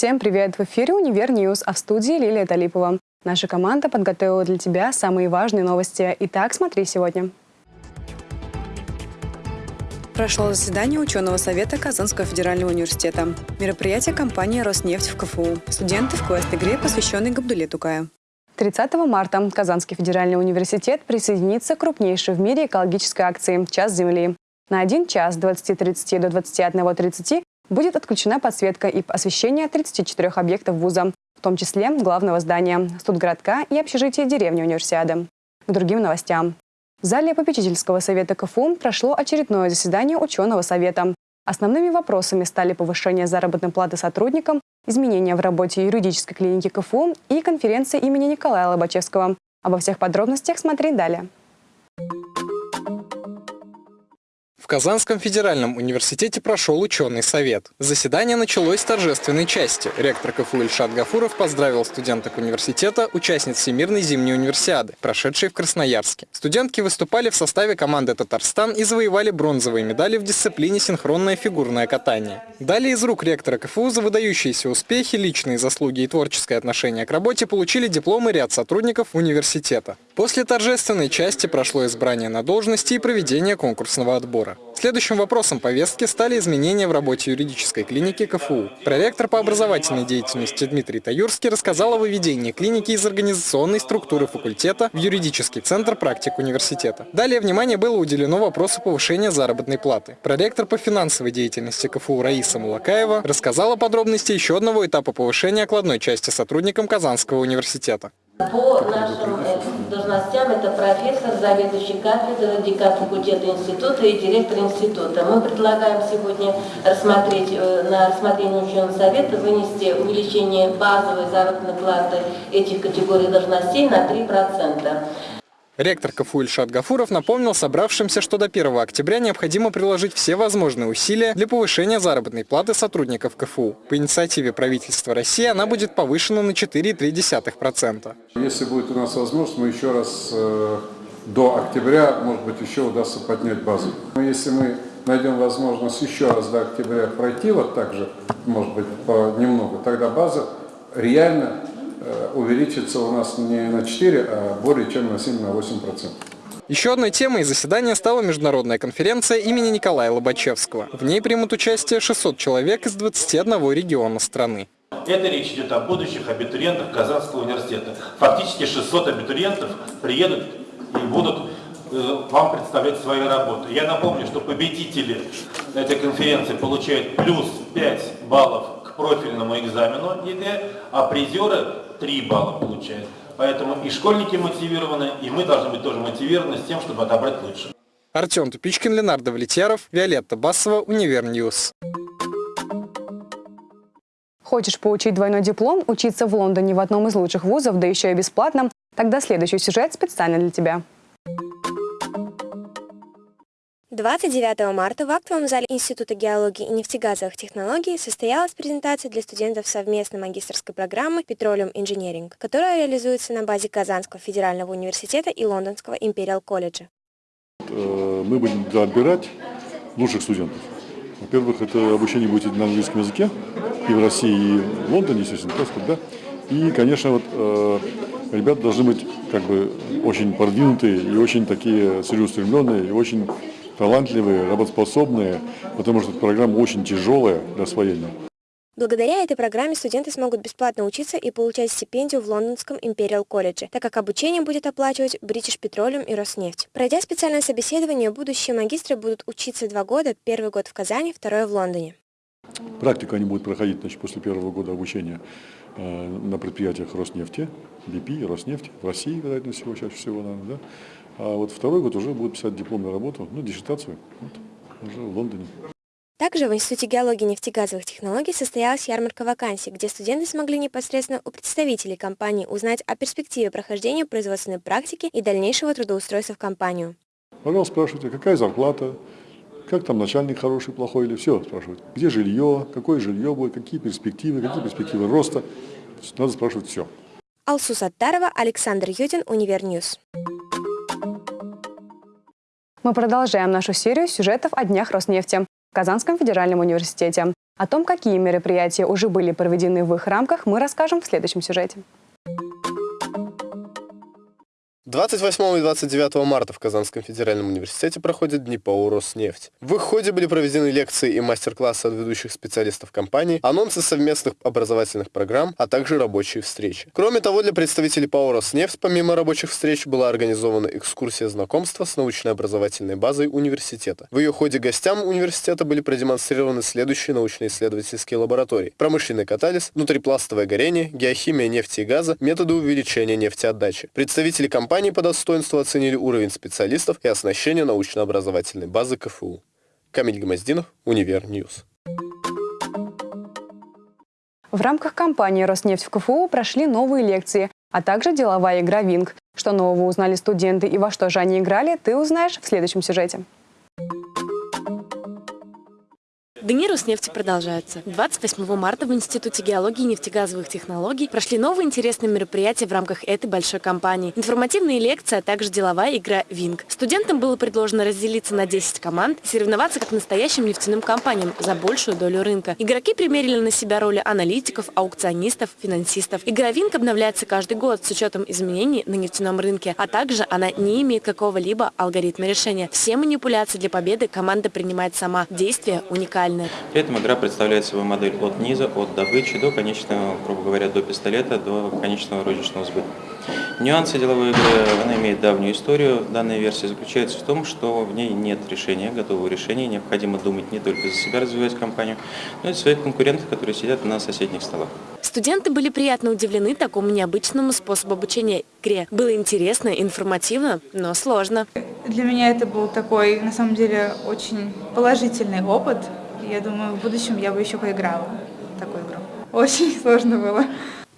Всем привет! В эфире «Универ News», а в студии Лилия Талипова. Наша команда подготовила для тебя самые важные новости. Итак, смотри сегодня. Прошло заседание ученого совета Казанского федерального университета. Мероприятие компании «Роснефть» в КФУ. Студенты в квест-игре, посвященной Габдуле Тукаю. 30 марта Казанский федеральный университет присоединится к крупнейшей в мире экологической акции «Час Земли». На один час с 20.30 до 21.30 будет отключена подсветка и освещение 34 объектов вуза, в том числе главного здания, студгородка и общежития деревни Универсиады. К другим новостям. В зале попечительского совета КФУ прошло очередное заседание ученого совета. Основными вопросами стали повышение заработной платы сотрудникам, изменения в работе юридической клиники КФУ и конференция имени Николая Лобачевского. Обо всех подробностях смотри далее. Казанском федеральном университете прошел ученый совет. Заседание началось с торжественной части. Ректор КФУ Ильшат Гафуров поздравил студенток университета, участниц Всемирной зимней универсиады, прошедшей в Красноярске. Студентки выступали в составе команды «Татарстан» и завоевали бронзовые медали в дисциплине синхронное фигурное катание. Далее из рук ректора КФУ за выдающиеся успехи, личные заслуги и творческое отношение к работе получили дипломы ряд сотрудников университета. После торжественной части прошло избрание на должности и проведение конкурсного отбора. Следующим вопросом повестки стали изменения в работе юридической клиники КФУ. Проректор по образовательной деятельности Дмитрий Таюрский рассказал о выведении клиники из организационной структуры факультета в юридический центр практик университета. Далее внимание было уделено вопросу повышения заработной платы. Проректор по финансовой деятельности КФУ Раиса Мулакаева рассказала подробности еще одного этапа повышения окладной части сотрудникам Казанского университета. По нашим э, должностям это профессор, заведующий кафедрой, декан факультета института и директор института. Мы предлагаем сегодня рассмотреть, э, на рассмотрение ученого совета вынести увеличение базовой заработной платы этих категорий должностей на 3%. Ректор КФУ Ильшат Гафуров напомнил собравшимся, что до 1 октября необходимо приложить все возможные усилия для повышения заработной платы сотрудников КФУ. По инициативе правительства России она будет повышена на 4,3%. Если будет у нас возможность, мы еще раз э, до октября, может быть, еще удастся поднять базу. Но если мы найдем возможность еще раз до октября пройти вот так же, может быть, немного, тогда база реально увеличится у нас не на 4, а более чем на 7-8%. Еще одной темой заседания стала международная конференция имени Николая Лобачевского. В ней примут участие 600 человек из 21 региона страны. Это речь идет о будущих абитуриентах Казанского университета. Фактически 600 абитуриентов приедут и будут э, вам представлять свои работы. Я напомню, что победители этой конференции получают плюс 5 баллов профильному экзамену ЕГЭ, а призеры 3 балла получают. Поэтому и школьники мотивированы, и мы должны быть тоже мотивированы с тем, чтобы отобрать лучше. Артем Тупичкин, Ленардо Давлетьяров, Виолетта Басова, Univer News. Хочешь получить двойной диплом, учиться в Лондоне в одном из лучших вузов, да еще и бесплатно? Тогда следующий сюжет специально для тебя. 29 марта в актовом зале Института геологии и нефтегазовых технологий состоялась презентация для студентов совместной магистрской программы Petroleum Engineering, которая реализуется на базе Казанского федерального университета и Лондонского Imperial колледжа. Э, мы будем отбирать лучших студентов. Во-первых, это обучение будет на английском языке и в России, и в Лондоне, естественно, просто, да. И, конечно, вот э, ребята должны быть как бы очень продвинутые и очень такие целеустремленные и очень талантливые, работоспособные, потому что эта программа очень тяжелая для освоения. Благодаря этой программе студенты смогут бесплатно учиться и получать стипендию в лондонском Imperial колледже, так как обучение будет оплачивать British Petroleum и Роснефть. Пройдя специальное собеседование, будущие магистры будут учиться два года, первый год в Казани, второй в Лондоне. Практику они будут проходить значит, после первого года обучения э, на предприятиях Роснефти, BP, Роснефть, в России, вероятно всего, чаще всего, наверное, да? А вот второй год уже будут писать дипломную работу, ну, диссертацию, вот, уже в Лондоне. Также в Институте геологии и нефтегазовых технологий состоялась ярмарка вакансий, где студенты смогли непосредственно у представителей компании узнать о перспективе прохождения производственной практики и дальнейшего трудоустройства в компанию. Пожалуйста, спрашивайте, какая зарплата, как там начальник хороший, плохой или все спрашивают. Где жилье, какое жилье будет, какие перспективы, какие перспективы роста. Надо спрашивать все. Алсу Саттарова, Александр Юдин, Univer News. Мы продолжаем нашу серию сюжетов о днях Роснефти в Казанском федеральном университете. О том, какие мероприятия уже были проведены в их рамках, мы расскажем в следующем сюжете. 28 и 29 марта в Казанском федеральном университете проходят Дни ПАО «Роснефть». В их ходе были проведены лекции и мастер-классы от ведущих специалистов компании, анонсы совместных образовательных программ, а также рабочие встречи. Кроме того, для представителей ПАО «Роснефть» помимо рабочих встреч была организована экскурсия знакомства с научно-образовательной базой университета. В ее ходе гостям университета были продемонстрированы следующие научно-исследовательские лаборатории. Промышленный катализ, внутрипластовое горение, геохимия нефти и газа, методы увеличения нефтеотдачи. Представители компании компании по достоинству оценили уровень специалистов и оснащение научно-образовательной базы КФУ. Камиль Гмоздинов, Univer News. В рамках кампании «Роснефть в КФУ» прошли новые лекции, а также деловая игра «Винг». Что нового узнали студенты и во что же они играли, ты узнаешь в следующем сюжете. Дни Роснефти продолжаются. 28 марта в Институте геологии и нефтегазовых технологий прошли новые интересные мероприятия в рамках этой большой кампании. Информативные лекции, а также деловая игра «Винг». Студентам было предложено разделиться на 10 команд и соревноваться как настоящим нефтяным компаниям за большую долю рынка. Игроки примерили на себя роли аналитиков, аукционистов, финансистов. Игра «Винг» обновляется каждый год с учетом изменений на нефтяном рынке, а также она не имеет какого-либо алгоритма решения. Все манипуляции для победы команда принимает сама. Действия уникальны уникальны. При этом игра представляет собой модель от низа, от добычи до конечного, грубо говоря, до пистолета, до конечного розничного сбыта. Нюансы деловой игры, она имеет давнюю историю. Данная версия заключается в том, что в ней нет решения, готового решения. Необходимо думать не только за себя, развивать компанию, но и за своих конкурентов, которые сидят на соседних столах. Студенты были приятно удивлены такому необычному способу обучения игре. Было интересно, информативно, но сложно. Для меня это был такой, на самом деле, очень положительный опыт. Я думаю, в будущем я бы еще поиграла в такую игру. Очень сложно было.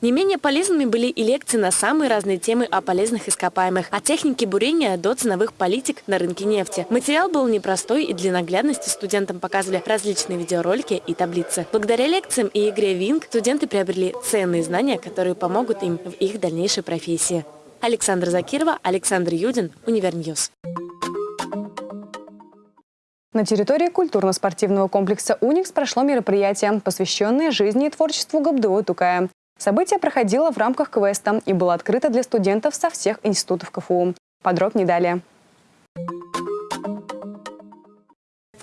Не менее полезными были и лекции на самые разные темы о полезных ископаемых, от техники бурения до ценовых политик на рынке нефти. Материал был непростой и для наглядности студентам показывали различные видеоролики и таблицы. Благодаря лекциям и игре Винг студенты приобрели ценные знания, которые помогут им в их дальнейшей профессии. Александра Закирова, Александр Юдин, Univer News. На территории культурно-спортивного комплекса «Уникс» прошло мероприятие, посвященное жизни и творчеству Габдулы Тукая. Событие проходило в рамках квеста и было открыто для студентов со всех институтов КФУ. Подробнее далее.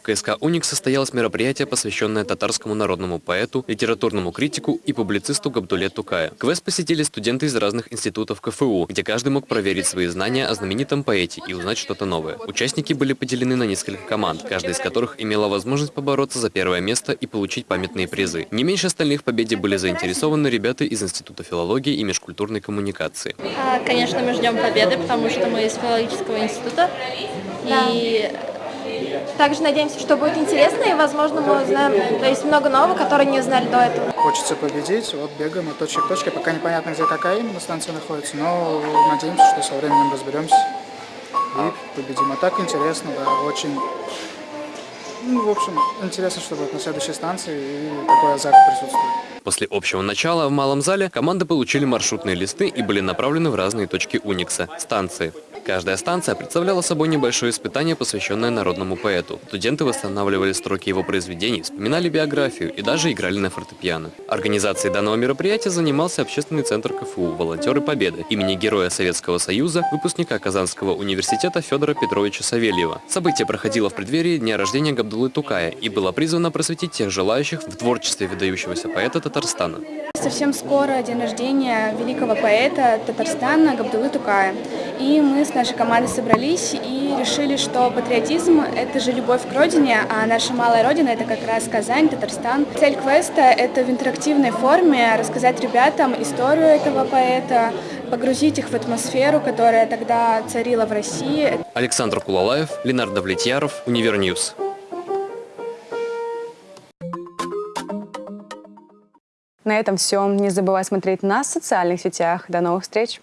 КСК «Уникс» состоялось мероприятие, посвященное татарскому народному поэту, литературному критику и публицисту Габдулле Тукаю. Квест посетили студенты из разных институтов КФУ, где каждый мог проверить свои знания о знаменитом поэте и узнать что-то новое. Участники были поделены на несколько команд, каждая из которых имела возможность побороться за первое место и получить памятные призы. Не меньше остальных в победе были заинтересованы ребята из Института филологии и межкультурной коммуникации. А, конечно, мы ждем победы, потому что мы из филологического института. И также надеемся, что будет интересно, и, возможно, мы узнаем, то есть много нового, которые не узнали до этого. Хочется победить, вот бегаем от точки к точке, пока непонятно, где какая именно станция находится, но надеемся, что со временем разберемся и победим. А так интересно, да, очень... Ну, в общем, интересно, что будет на следующей станции, и такой азарт присутствует. После общего начала в малом зале команды получили маршрутные листы и были направлены в разные точки Уникса – станции. Каждая станция представляла собой небольшое испытание, посвященное народному поэту. Студенты восстанавливали строки его произведений, вспоминали биографию и даже играли на фортепиано. Организацией данного мероприятия занимался общественный центр КФУ «Волонтеры Победы» имени Героя Советского Союза, выпускника Казанского университета Федора Петровича Савельева. Событие проходило в преддверии дня рождения Габдулы Тукая и было призвано просветить тех желающих в творчестве выдающегося поэта Татарстана. Совсем скоро день рождения великого поэта Татарстана Габдулы Тукая. И мы с нашей командой собрались и решили, что патриотизм – это же любовь к родине, а наша малая родина – это как раз Казань, Татарстан. Цель квеста – это в интерактивной форме рассказать ребятам историю этого поэта, погрузить их в атмосферу, которая тогда царила в России. Александр Кулалаев, Ленардо Давлетьяров, Univer News. На этом все. Не забывай смотреть нас в социальных сетях. До новых встреч!